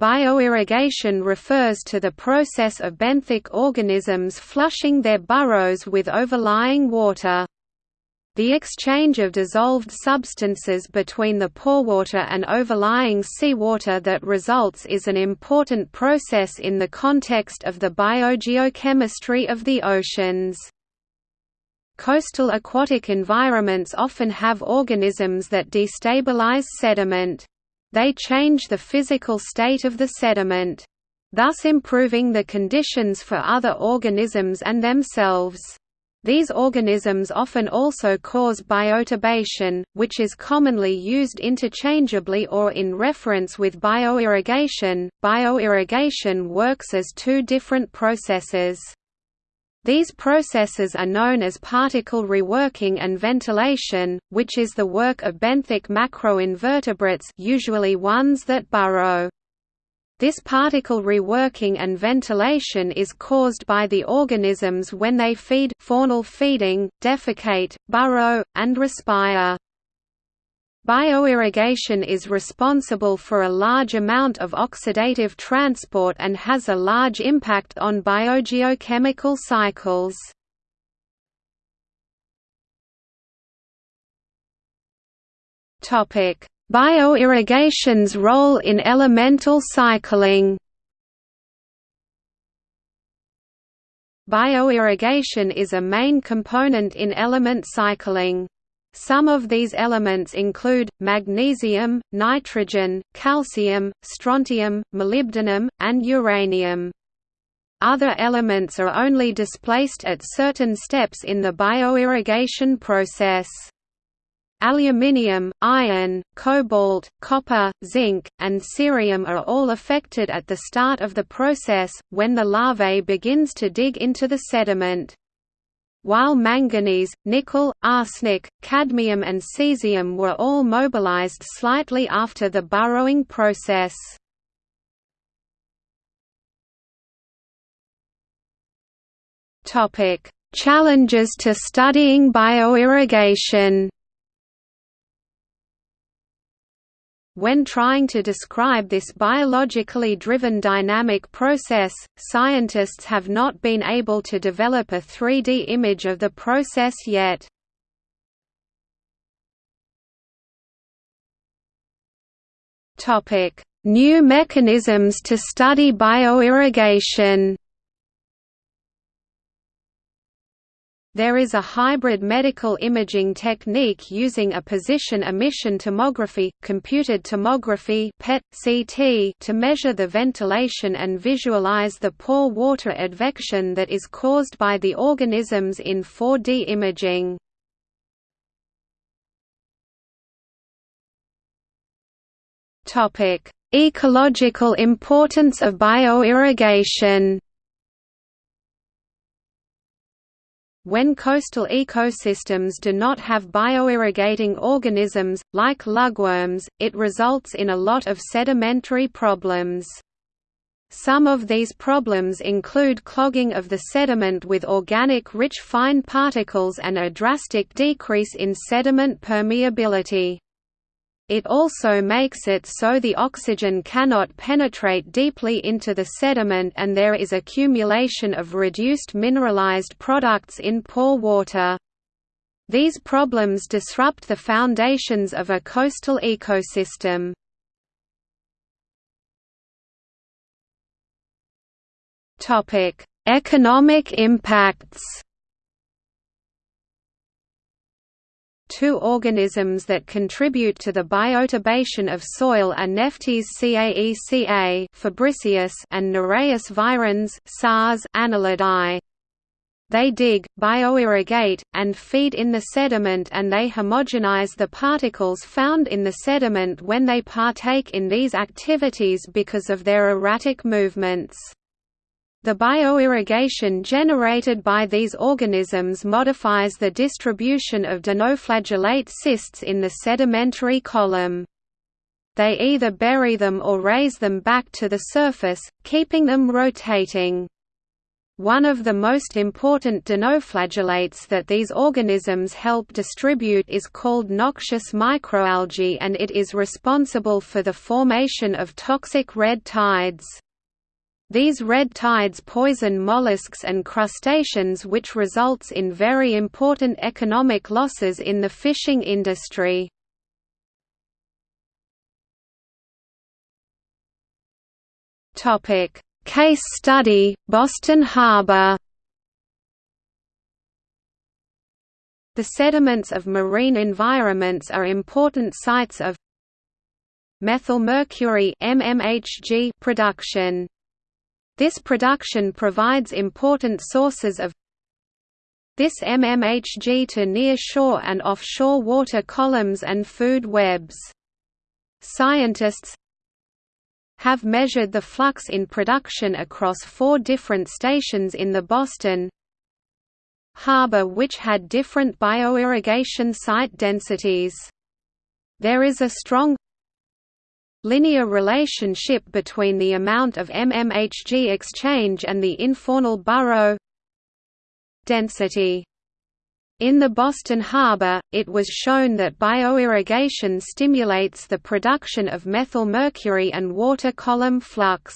Bioirrigation refers to the process of benthic organisms flushing their burrows with overlying water. The exchange of dissolved substances between the porewater and overlying seawater that results is an important process in the context of the biogeochemistry of the oceans. Coastal aquatic environments often have organisms that destabilize sediment. They change the physical state of the sediment. Thus improving the conditions for other organisms and themselves. These organisms often also cause bioturbation, which is commonly used interchangeably or in reference with bioirrigation. Bioirrigation works as two different processes. These processes are known as particle reworking and ventilation, which is the work of benthic macroinvertebrates usually ones that burrow. This particle reworking and ventilation is caused by the organisms when they feed faunal feeding, defecate, burrow, and respire. Bioirrigation is responsible for a large amount of oxidative transport and has a large impact on biogeochemical cycles. Topic: Bioirrigation's role in elemental cycling Bioirrigation is a main component in element cycling. Some of these elements include, magnesium, nitrogen, calcium, strontium, molybdenum, and uranium. Other elements are only displaced at certain steps in the bioirrigation process. Aluminium, iron, cobalt, copper, zinc, and cerium are all affected at the start of the process, when the larvae begins to dig into the sediment. While manganese, nickel, arsenic, cadmium and cesium were all mobilized slightly after the burrowing process. Challenges to studying bioirrigation When trying to describe this biologically driven dynamic process, scientists have not been able to develop a 3D image of the process yet. New mechanisms to study bioirrigation There is a hybrid medical imaging technique using a positron emission tomography, computed tomography PET, CT to measure the ventilation and visualize the pore water advection that is caused by the organisms in 4D imaging. Ecological importance of bioirrigation When coastal ecosystems do not have bioirrigating organisms, like lugworms, it results in a lot of sedimentary problems. Some of these problems include clogging of the sediment with organic-rich fine particles and a drastic decrease in sediment permeability. It also makes it so the oxygen cannot penetrate deeply into the sediment and there is accumulation of reduced mineralized products in pore water. These problems disrupt the foundations of a coastal ecosystem. Economic impacts Two organisms that contribute to the bioturbation of soil are Nephtys caeca fabricius and Nereis virens SARS annelidae. They dig, bioirrigate, and feed in the sediment and they homogenize the particles found in the sediment when they partake in these activities because of their erratic movements. The bioirrigation generated by these organisms modifies the distribution of dinoflagellate cysts in the sedimentary column. They either bury them or raise them back to the surface, keeping them rotating. One of the most important dinoflagellates that these organisms help distribute is called noxious microalgae and it is responsible for the formation of toxic red tides. These red tides poison mollusks and crustaceans which results in very important economic losses in the fishing industry. Case study, Boston Harbor The sediments of marine environments are important sites of methylmercury production. This production provides important sources of this MMHG to near-shore and offshore water columns and food webs. Scientists have measured the flux in production across four different stations in the Boston harbor which had different bioirrigation site densities. There is a strong linear relationship between the amount of MMHG exchange and the infaunal burrow density. In the Boston Harbor, it was shown that bioirrigation stimulates the production of methylmercury and water column flux.